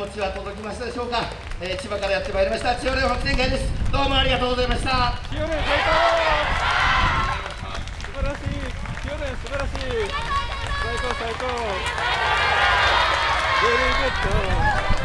気持ちは届きましたでしょうか、えー、千葉からやってまいりました。千代蓮発天会です。どうもありがとうございました。千代蓮最高素晴らしい。千代蓮素晴らしい。最高最高。 Very good